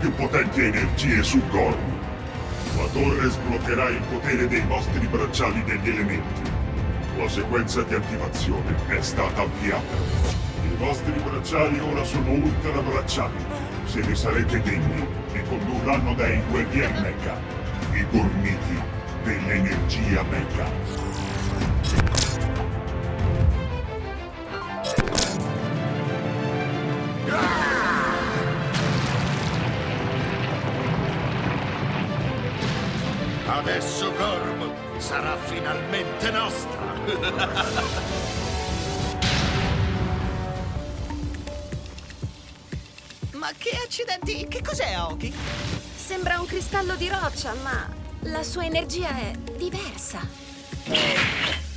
più potenti energie su Gorm. La torre sbloccherà il potere dei vostri bracciali degli elementi. La sequenza di attivazione è stata avviata. I vostri bracciali ora sono ultra bracciali. Se ne sarete degni, vi condurranno dai guerrieri mecha, i gormiti dell'energia mecha. Adesso Gorm sarà finalmente nostra! Ma che accidenti! Che cos'è, Aoki? Sembra un cristallo di roccia, ma la sua energia è diversa.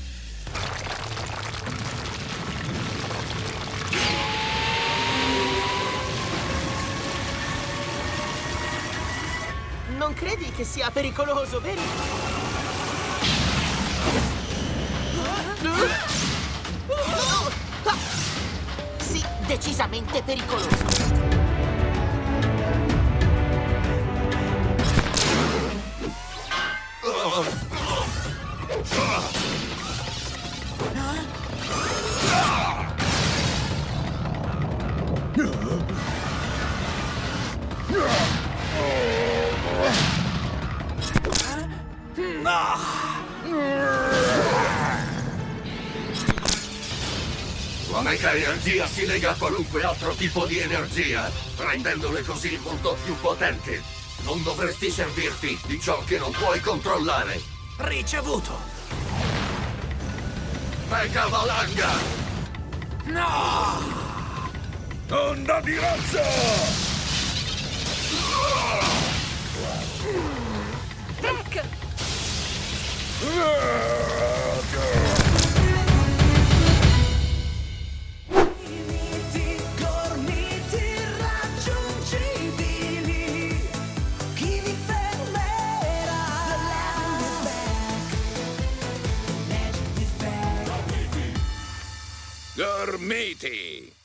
Non credi che sia pericoloso, vero? Sì, decisamente pericoloso. La mega energia si lega a qualunque altro tipo di energia, rendendole così molto più potenti. Non dovresti servirti di ciò che non puoi controllare. Ricevuto! Mega valanga! Onda di razza! Gormiti!